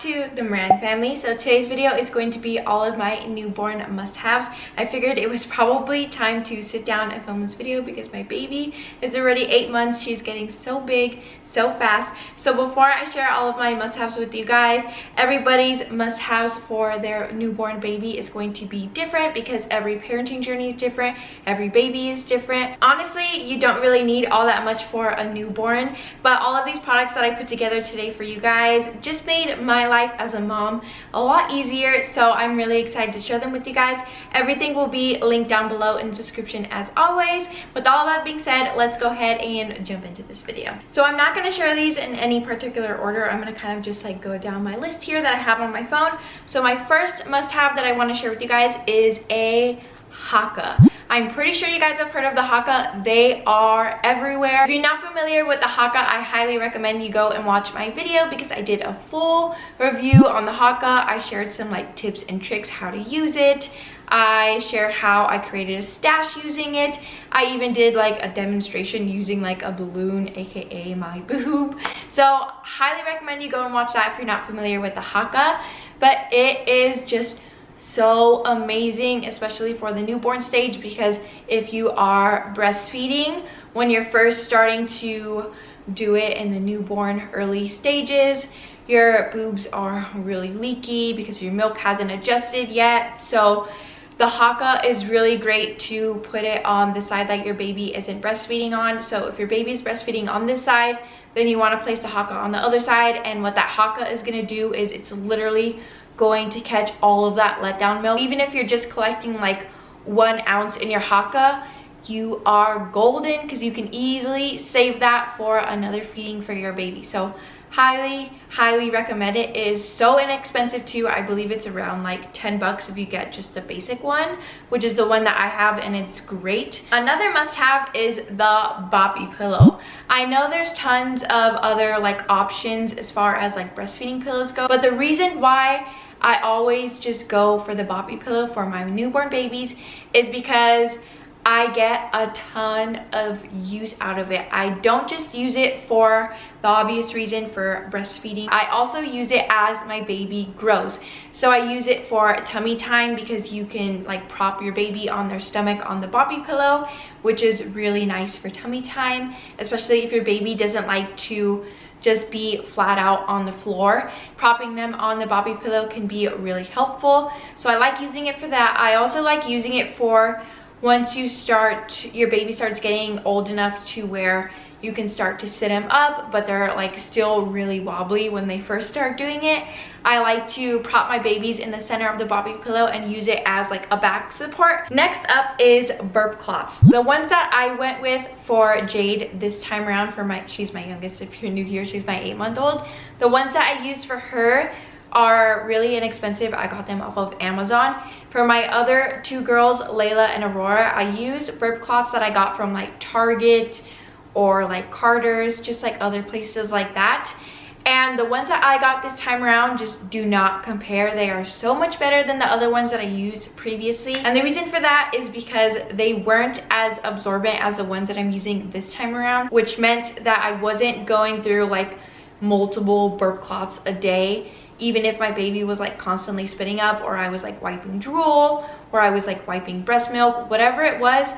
to the Moran family. So today's video is going to be all of my newborn must-haves. I figured it was probably time to sit down and film this video because my baby is already eight months. She's getting so big so fast. So before I share all of my must-haves with you guys, everybody's must-haves for their newborn baby is going to be different because every parenting journey is different, every baby is different. Honestly, you don't really need all that much for a newborn, but all of these products that I put together today for you guys just made my life as a mom a lot easier, so I'm really excited to share them with you guys. Everything will be linked down below in the description as always. With all that being said, let's go ahead and jump into this video. So I'm not going to share these in any particular order. I'm going to kind of just like go down my list here that I have on my phone. So my first must-have that I want to share with you guys is a Haakaa. I'm pretty sure you guys have heard of the Haakaa. They are everywhere. If you're not familiar with the Haakaa, I highly recommend you go and watch my video because I did a full review on the Haakaa. I shared some like tips and tricks how to use it. I shared how I created a stash using it. I even did like a demonstration using like a balloon, aka my boob. So highly recommend you go and watch that if you're not familiar with the Haakaa. But it is just so amazing, especially for the newborn stage because if you are breastfeeding, when you're first starting to do it in the newborn early stages, your boobs are really leaky because your milk hasn't adjusted yet. So the Haakaa is really great to put it on the side that your baby isn't breastfeeding on. So if your baby is breastfeeding on this side, then you want to place the Haakaa on the other side. And what that Haakaa is going to do is it's literally going to catch all of that letdown milk. Even if you're just collecting like one ounce in your Haakaa, you are golden because you can easily save that for another feeding for your baby. So highly highly recommend it. it is so inexpensive too i believe it's around like 10 bucks if you get just the basic one which is the one that i have and it's great another must-have is the boppy pillow i know there's tons of other like options as far as like breastfeeding pillows go but the reason why I always just go for the boppy pillow for my newborn babies is because I get a ton of use out of it. I don't just use it for the obvious reason for breastfeeding. I also use it as my baby grows. So I use it for tummy time because you can like prop your baby on their stomach on the boppy pillow, which is really nice for tummy time, especially if your baby doesn't like to just be flat out on the floor. Propping them on the Boppy pillow can be really helpful. So I like using it for that. I also like using it for once you start your baby starts getting old enough to where you can start to sit them up but they're like still really wobbly when they first start doing it i like to prop my babies in the center of the Boppy pillow and use it as like a back support next up is burp cloths the ones that i went with for jade this time around for my she's my youngest if you're new here she's my eight month old the ones that i used for her are really inexpensive. I got them off of Amazon. For my other two girls, Layla and Aurora, I use burp cloths that I got from like Target or like Carter's, just like other places like that. And the ones that I got this time around just do not compare. They are so much better than the other ones that I used previously. And the reason for that is because they weren't as absorbent as the ones that I'm using this time around, which meant that I wasn't going through like multiple burp cloths a day even if my baby was like constantly spitting up or I was like wiping drool or I was like wiping breast milk, whatever it was,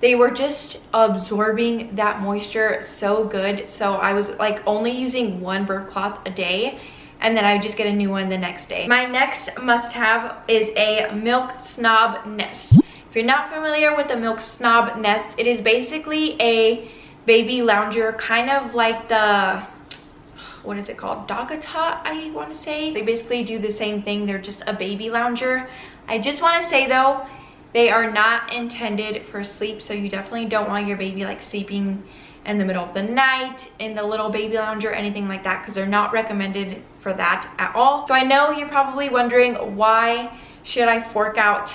they were just absorbing that moisture so good. So I was like only using one burp cloth a day and then I just get a new one the next day. My next must have is a Milk Snob Nest. If you're not familiar with the Milk Snob Nest, it is basically a baby lounger, kind of like the what is it called DockATot i want to say they basically do the same thing they're just a baby lounger i just want to say though they are not intended for sleep so you definitely don't want your baby like sleeping in the middle of the night in the little baby lounger anything like that because they're not recommended for that at all. So i know you're probably wondering why should i fork out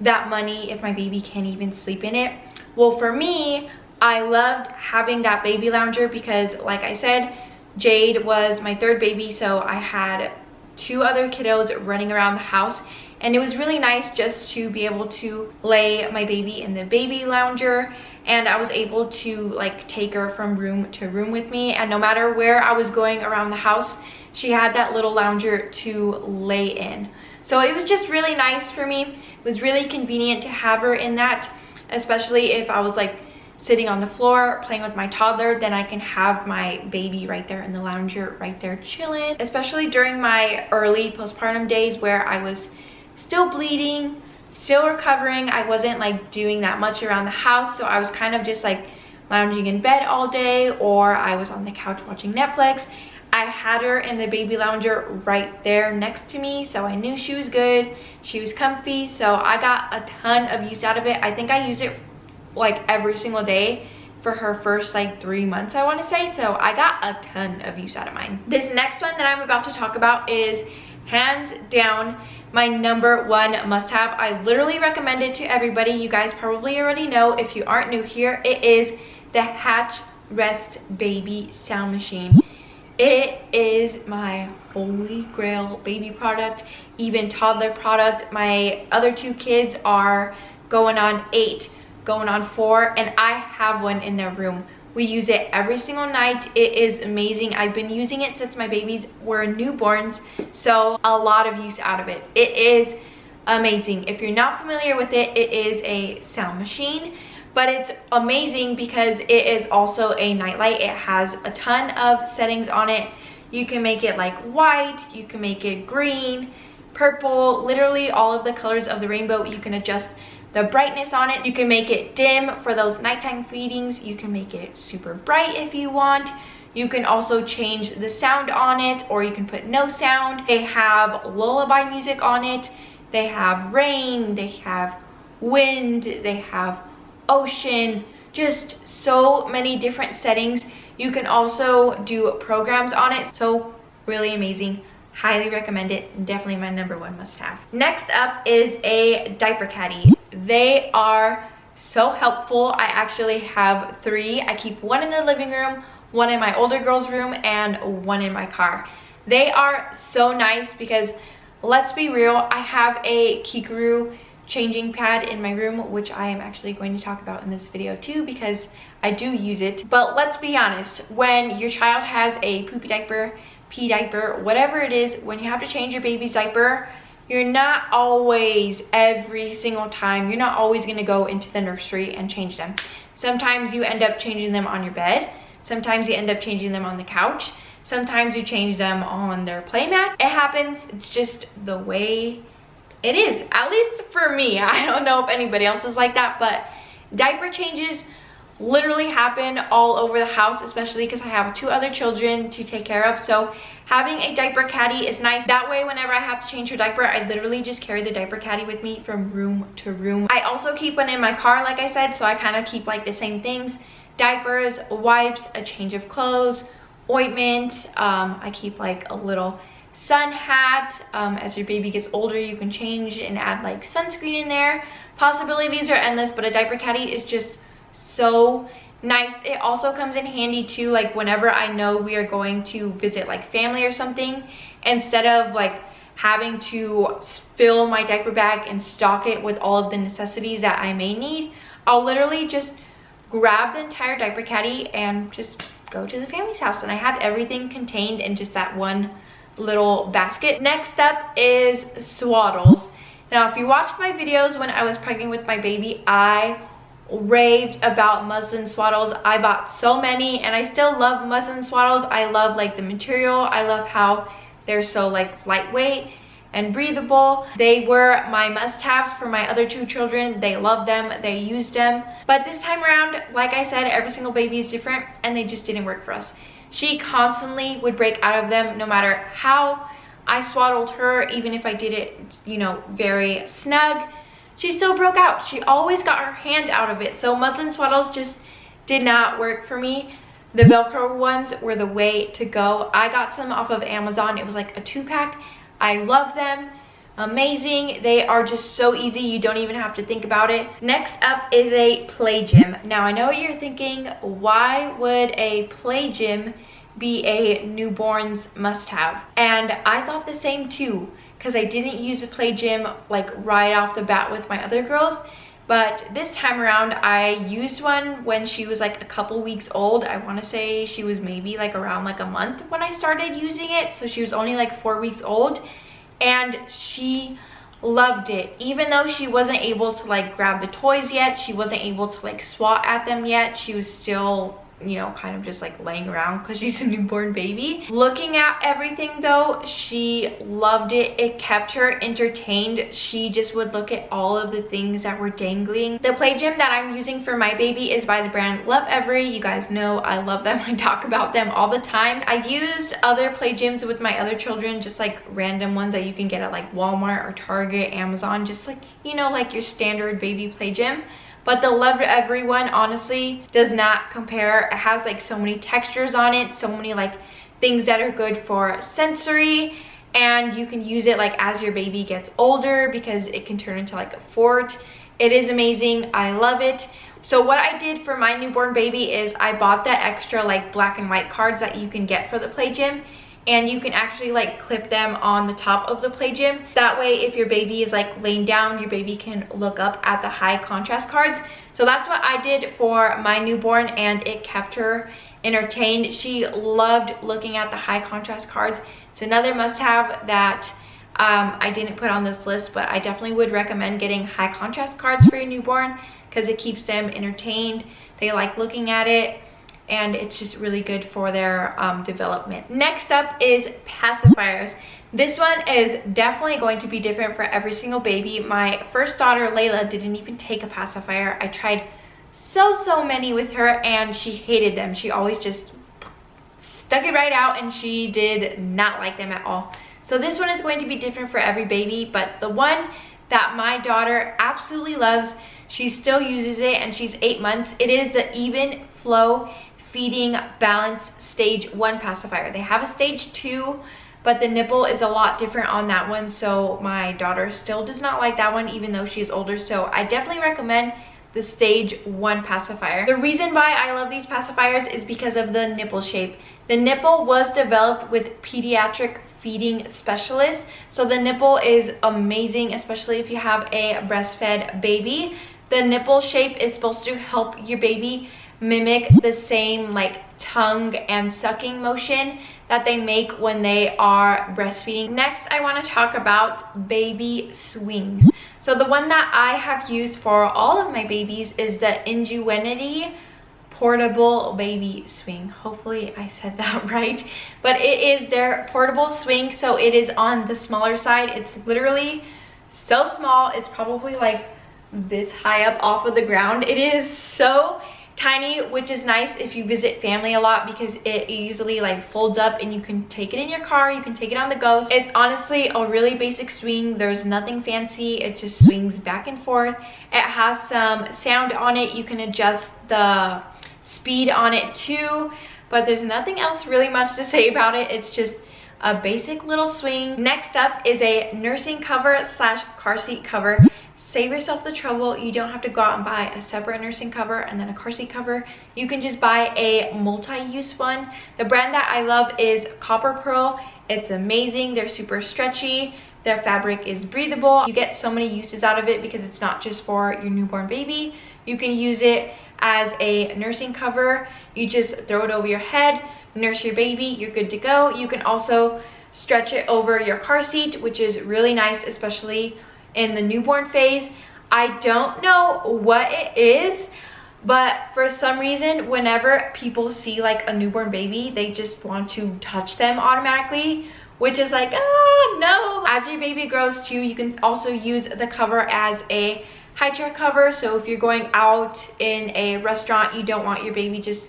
that money if my baby can't even sleep in it? Well for me i loved having that baby lounger because like i said Jade was my third baby, so I had two other kiddos running around the house and it was really nice just to be able to lay my baby in the baby lounger and I was able to like take her from room to room with me and no matter where I was going around the house she had that little lounger to lay in. So it was just really nice for me. It was really convenient to have her in that, especially if I was like sitting on the floor playing with my toddler then i can have my baby right there in the lounger right there chilling especially during my early postpartum days where i was still bleeding still recovering. I wasn't like doing that much around the house so i was kind of just like lounging in bed all day or i was on the couch watching netflix. I had her in the baby lounger right there next to me so i knew she was good. She was comfy so i got a ton of use out of it. I think i used it like every single day for her first like three months i want to say so i got a ton of use out of mine. This next one that i'm about to talk about is hands down my number one must-have. I literally recommend it to everybody. You guys probably already know. If you aren't new here it is the hatch rest baby sound machine. It is my holy grail baby product even toddler product. My other two kids are going on eight going on four and I have one in their room. We use it every single night. It is amazing. I've been using it since my babies were newborns, so a lot of use out of it. It is amazing. If you're not familiar with it, it is a sound machine, but it's amazing because it is also a nightlight. It has a ton of settings on it. You can make it like white, you can make it green, purple, literally all of the colors of the rainbow. You can adjust the brightness on it. You can make it dim for those nighttime feedings. You can make it super bright if you want. You can also change the sound on it or you can put no sound. They have lullaby music on it. They have rain, they have wind, they have ocean, just so many different settings. You can also do programs on it. So really amazing highly recommend it definitely my number one must have. Next up is a diaper caddy. They are so helpful. I actually have three. I keep one in the living room one in my older girl's room and one in my car. They are so nice because let's be real i have a Keekaroo changing pad in my room which i am actually going to talk about in this video too because i do use it. But let's be honest when your child has a poopy diaper pee diaper, whatever it is, when you have to change your baby's diaper, you're not always, every single time, you're not always gonna go into the nursery and change them. Sometimes you end up changing them on your bed. Sometimes you end up changing them on the couch. Sometimes you change them on their playmat. It happens, it's just the way it is. At least for me, I don't know if anybody else is like that, but diaper changes literally happen all over the house, especially because I have two other children to take care of. So having a diaper caddy is nice. That way, whenever I have to change her diaper, I literally just carry the diaper caddy with me from room to room. I also keep one in my car, like I said, so I kind of keep like the same things. Diapers, wipes, a change of clothes, ointment. Um, I keep like a little sun hat. Um, as your baby gets older, you can change and add like sunscreen in there. Possibilities are endless, but a diaper caddy is just so nice. It also comes in handy too like whenever i know we are going to visit like family or something instead of like having to fill my diaper bag and stock it with all of the necessities that i may need i'll literally just grab the entire diaper caddy and just go to the family's house and i have everything contained in just that one little basket. Next up is swaddles. Now if you watched my videos when i was pregnant with my baby i raved about muslin swaddles. I bought so many and i still love muslin swaddles. I love like the material. I love how they're so like lightweight and breathable. They were my must-haves for my other two children. They loved them. They used them. But this time around like i said every single baby is different and they just didn't work for us. She constantly would break out of them no matter how i swaddled her even if i did it you know very snug she still broke out. She always got her hand out of it. So muslin swaddles just did not work for me. The Velcro ones were the way to go. I got some off of Amazon. It was like a two pack. I love them. Amazing. They are just so easy. You don't even have to think about it. Next up is a play gym. Now I know what you're thinking. Why would a play gym be a newborn's must have? And I thought the same too because I didn't use a play gym like right off the bat with my other girls. but this time around I used one when she was like a couple weeks old. I want to say she was maybe like around like a month when I started using it. So she was only like four weeks old and she loved it even though she wasn't able to like grab the toys yet she wasn't able to like swat at them yet she was still you know kind of just like laying around because she's a newborn baby. Looking at everything though she loved it. It kept her entertained. She just would look at all of the things that were dangling. The play gym that i'm using for my baby is by the brand Lovevery. You guys know i love them. I talk about them all the time. I use other play gyms with my other children just like random ones that you can get at like walmart or target amazon just like you know like your standard baby play gym but the Lovevery everyone honestly does not compare. It has like so many textures on it so many like things that are good for sensory and you can use it like as your baby gets older because it can turn into like a fort. It is amazing. I love it. So what I did for my newborn baby is I bought the extra like black and white cards that you can get for the play gym and you can actually like clip them on the top of the play gym. That way if your baby is like laying down your baby can look up at the high contrast cards. So that's what i did for my newborn and it kept her entertained. She loved looking at the high contrast cards. It's another must-have that um, i didn't put on this list but i definitely would recommend getting high contrast cards for your newborn because it keeps them entertained. They like looking at it and it's just really good for their um, development. Next up is pacifiers. This one is definitely going to be different for every single baby. My first daughter, Layla, didn't even take a pacifier. I tried so, so many with her and she hated them. She always just stuck it right out and she did not like them at all. So this one is going to be different for every baby, but the one that my daughter absolutely loves, she still uses it and she's eight months. It is the Even Flow feeding balance stage one pacifier. They have a stage two but the nipple is a lot different on that one so my daughter still does not like that one even though she's older so i definitely recommend the stage one pacifier. The reason why i love these pacifiers is because of the nipple shape. The nipple was developed with pediatric feeding specialists so the nipple is amazing especially if you have a breastfed baby. The nipple shape is supposed to help your baby mimic the same like tongue and sucking motion that they make when they are breastfeeding. Next, I want to talk about baby swings. So the one that I have used for all of my babies is the Ingenuity portable baby swing. Hopefully I said that right. But it is their portable swing. So it is on the smaller side. It's literally so small. It's probably like this high up off of the ground. It is so tiny which is nice if you visit family a lot because it easily like folds up and you can take it in your car you can take it on the go. It's honestly a really basic swing. There's nothing fancy. It just swings back and forth. It has some sound on it. You can adjust the speed on it too but there's nothing else really much to say about it. It's just a basic little swing. Next up is a nursing cover slash car seat cover save yourself the trouble. You don't have to go out and buy a separate nursing cover and then a car seat cover. You can just buy a multi-use one. The brand that i love is copper pearl. It's amazing. They're super stretchy. Their fabric is breathable. You get so many uses out of it because it's not just for your newborn baby. You can use it as a nursing cover. You just throw it over your head nurse your baby you're good to go. You can also stretch it over your car seat which is really nice especially in the newborn phase. I don't know what it is, but for some reason, whenever people see like a newborn baby, they just want to touch them automatically, which is like, oh no. As your baby grows too, you can also use the cover as a high chair cover. So if you're going out in a restaurant, you don't want your baby just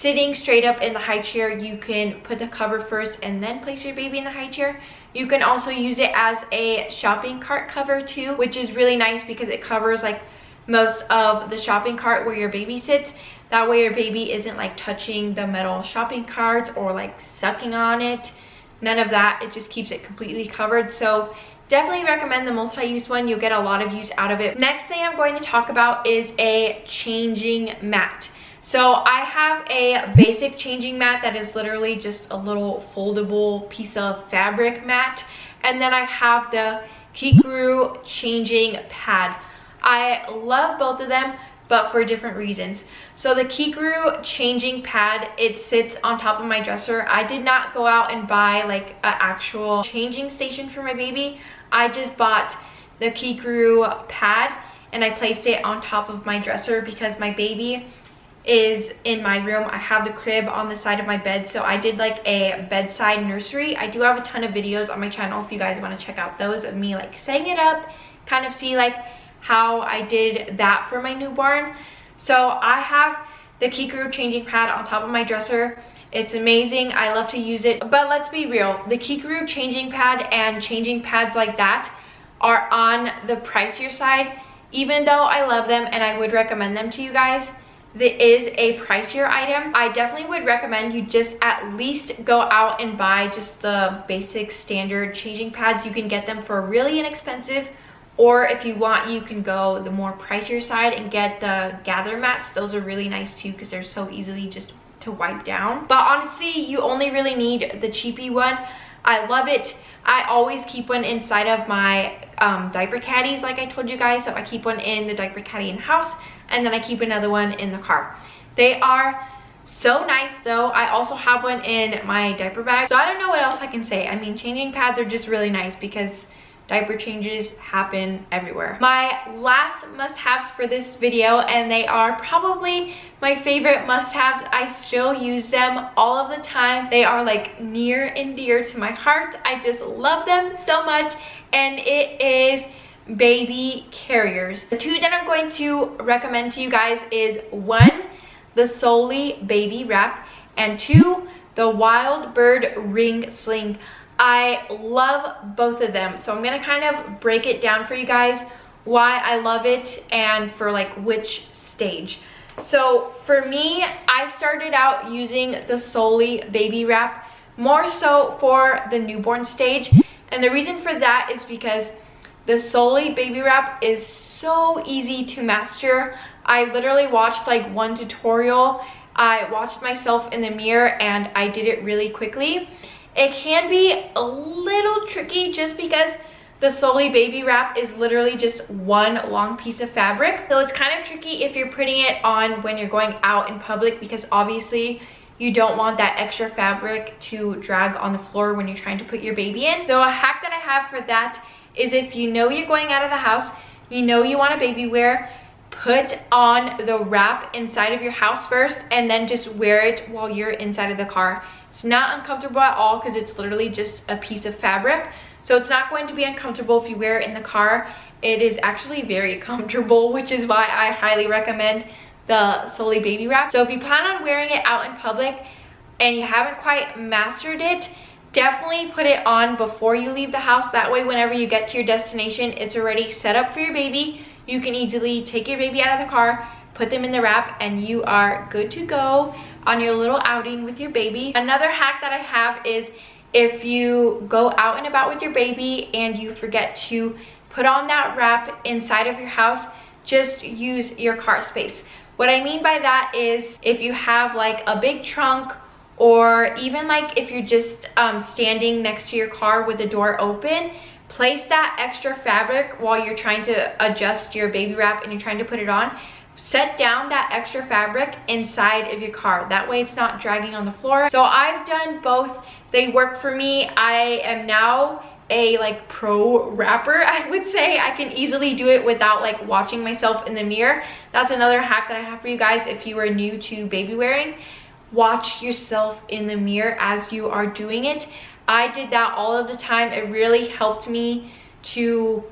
sitting straight up in the high chair, you can put the cover first and then place your baby in the high chair. You can also use it as a shopping cart cover too, which is really nice because it covers like most of the shopping cart where your baby sits. That way your baby isn't like touching the metal shopping cart or like sucking on it. None of that. It just keeps it completely covered. So definitely recommend the multi-use one. You'll get a lot of use out of it. Next thing I'm going to talk about is a changing mat. So I have a basic changing mat that is literally just a little foldable piece of fabric mat. And then I have the Keekaroo changing pad. I love both of them but for different reasons. So the Keekaroo changing pad, it sits on top of my dresser. I did not go out and buy like an actual changing station for my baby. I just bought the Keekaroo pad and I placed it on top of my dresser because my baby is in my room. I have the crib on the side of my bed. So I did like a bedside nursery. I do have a ton of videos on my channel if you guys want to check out those of me like setting it up, kind of see like how I did that for my newborn. So I have the Keekaroo changing pad on top of my dresser. It's amazing. I love to use it. But let's be real. The Keekaroo changing pad and changing pads like that are on the pricier side. Even though I love them and I would recommend them to you guys, there is a pricier item. I definitely would recommend you just at least go out and buy just the basic standard changing pads. You can get them for really inexpensive or if you want, you can go the more pricier side and get the Gathre mats. Those are really nice too because they're so easily just to wipe down. But honestly, you only really need the cheapy one. I love it. I always keep one inside of my um, diaper caddies like I told you guys. So I keep one in the diaper caddy in house and then I keep another one in the car. They are so nice though. I also have one in my diaper bag. So I don't know what else I can say. I mean, changing pads are just really nice because diaper changes happen everywhere. My last must-haves for this video, and they are probably my favorite must-haves. I still use them all of the time. They are like near and dear to my heart. I just love them so much, and it is baby carriers. The two that I'm going to recommend to you guys is one, the Solly Baby Wrap, and two, the Wild Bird Ring Sling. I love both of them. So I'm going to kind of break it down for you guys why I love it and for like which stage. So for me, I started out using the Solly Baby Wrap more so for the newborn stage. And the reason for that is because the Solly Baby Wrap is so easy to master. I literally watched like one tutorial. I watched myself in the mirror and I did it really quickly. It can be a little tricky just because the Solly Baby Wrap is literally just one long piece of fabric. So it's kind of tricky if you're putting it on when you're going out in public because obviously you don't want that extra fabric to drag on the floor when you're trying to put your baby in. So a hack that I have for that is if you know you're going out of the house, you know you want a baby wear, put on the wrap inside of your house first and then just wear it while you're inside of the car it's not uncomfortable at all because it's literally just a piece of fabric. So it's not going to be uncomfortable if you wear it in the car. It is actually very comfortable, which is why I highly recommend the Solly Baby Wrap. So if you plan on wearing it out in public and you haven't quite mastered it, definitely put it on before you leave the house. That way, whenever you get to your destination, it's already set up for your baby. You can easily take your baby out of the car, put them in the wrap, and you are good to go on your little outing with your baby. Another hack that I have is if you go out and about with your baby and you forget to put on that wrap inside of your house, just use your car space. What I mean by that is if you have like a big trunk or even like if you're just um, standing next to your car with the door open, place that extra fabric while you're trying to adjust your baby wrap and you're trying to put it on. Set down that extra fabric inside of your car. That way it's not dragging on the floor. So i've done both. They work for me. I am now a like pro wrapper i would say. I can easily do it without like watching myself in the mirror. That's another hack that i have for you guys if you are new to baby wearing watch yourself in the mirror as you are doing it i did that all of the time it really helped me to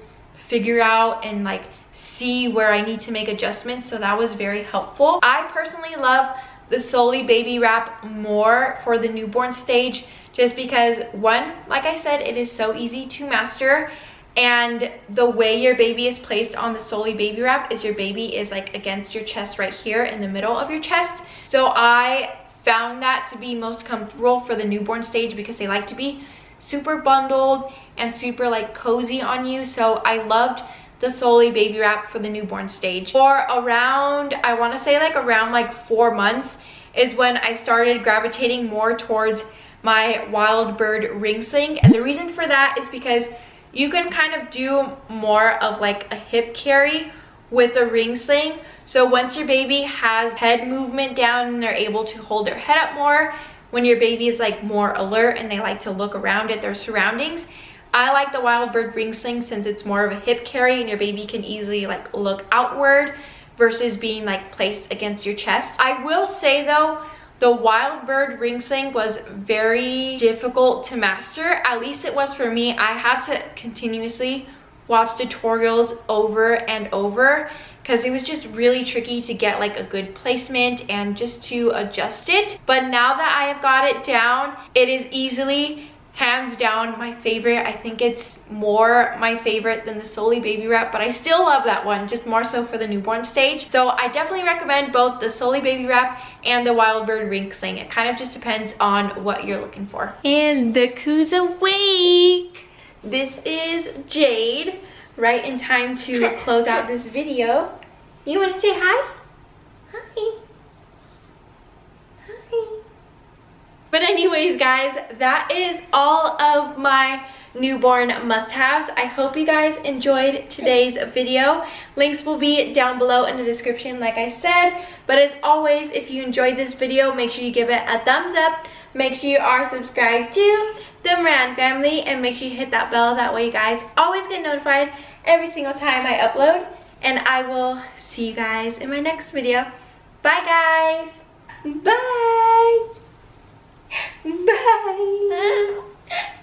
figure out and like see where I need to make adjustments. So that was very helpful. I personally love the Solly Baby Wrap more for the newborn stage just because one, like I said, it is so easy to master and the way your baby is placed on the Solly Baby Wrap is your baby is like against your chest right here in the middle of your chest. So I found that to be most comfortable for the newborn stage because they like to be super bundled and super like cozy on you. So I loved the Solly baby wrap for the newborn stage. For around, I want to say like around like four months is when I started gravitating more towards my Wild Bird ring sling. And the reason for that is because you can kind of do more of like a hip carry with the ring sling. So once your baby has head movement down and they're able to hold their head up more, when your baby is like more alert and they like to look around at their surroundings, I like the Wild Bird ring sling since it's more of a hip carry and your baby can easily like look outward versus being like placed against your chest. I will say though, the Wild Bird ring sling was very difficult to master. At least it was for me. I had to continuously watch tutorials over and over because it was just really tricky to get like a good placement and just to adjust it. But now that I have got it down, it is easily hands down my favorite. I think it's more my favorite than the Solly baby wrap but i still love that one just more so for the newborn stage. So i definitely recommend both the Solly baby wrap and the wild bird ring sling. It kind of just depends on what you're looking for. And the coos awake this is jade right in time to close out this video you want to say hi hi Hi. But anyways, guys, that is all of my newborn must-haves. I hope you guys enjoyed today's video. Links will be down below in the description, like I said. But as always, if you enjoyed this video, make sure you give it a thumbs up. Make sure you are subscribed to the Moran family and make sure you hit that bell. That way you guys always get notified every single time I upload. And I will see you guys in my next video. Bye, guys. Bye. Bye.